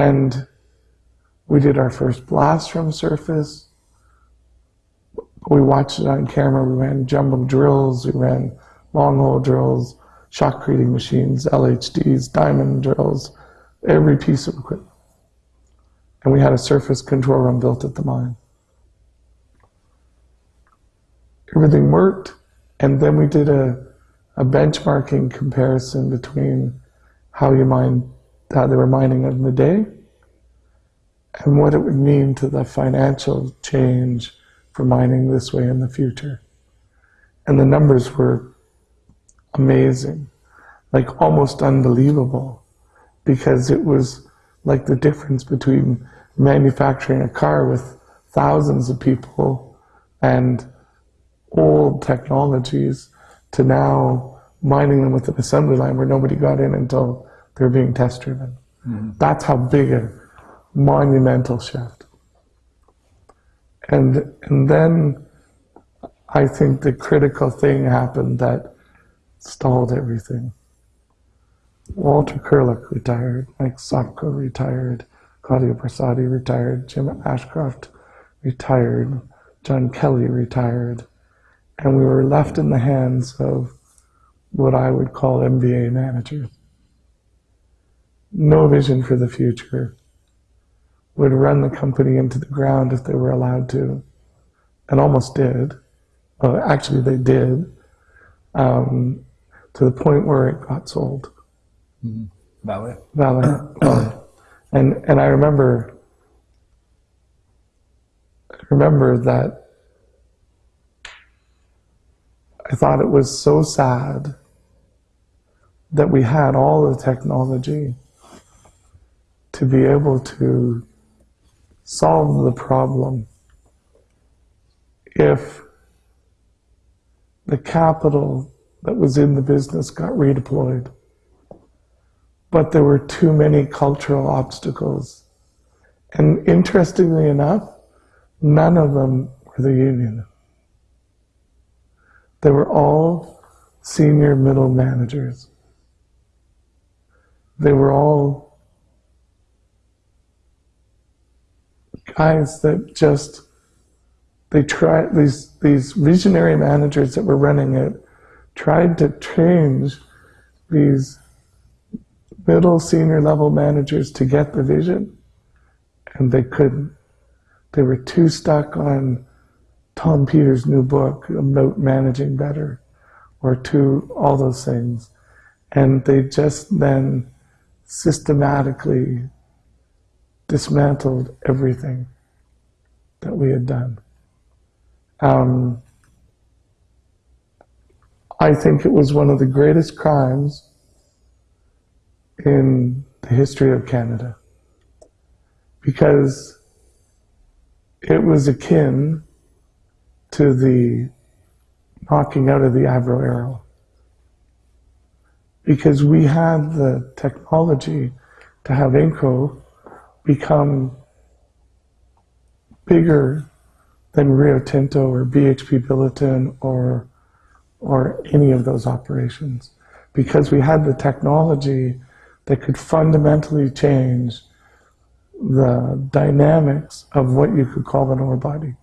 And we did our first blast from surface. We watched it on camera. We ran jumbo drills. We ran long hole drills, shotcreting machines, LHDs, diamond drills, every piece of equipment. And we had a surface control room built at the mine. Everything worked. And then we did a, a benchmarking comparison between how you mine, how they were mining in the day and what it would mean to the financial change for mining this way in the future. And the numbers were amazing, like almost unbelievable, because it was like the difference between manufacturing a car with thousands of people and old technologies to now mining them with an assembly line where nobody got in until they were being test driven. Mm -hmm. That's how big a monumental shift. And, and then I think the critical thing happened that stalled everything. Walter Curlook retired, Mike Sopko retired, Claudio Bersati retired, Jim Ashcroft retired, John Kelly retired, and we were left in the hands of what I would call MBA managers. No vision for the future, would run the company into the ground if they were allowed to, and almost did. Well, actually, they did, um, to the point where it got sold. Mm-hmm. Vale. Vale. And, and I remember, I remember that I thought it was so sad that we had all the technology to be able to solve the problem if the capital that was in the business got redeployed. But there were too many cultural obstacles. And interestingly enough, none of them were the union. They were all senior middle managers. They were all guys that just they tried these these visionary managers that were running it tried to change these middle senior level managers to get the vision and they couldn't. They were too stuck on Tom Peters' new book about managing better or to all those things. And they just then systematically dismantled everything that we had done. Um, I think it was one of the greatest crimes in the history of Canada because it was akin to the knocking out of the Avro Arrow because we had the technology to have Inco become bigger than Rio Tinto or BHP Billiton or, or any of those operations because we had the technology that could fundamentally change the dynamics of what you could call an ore body.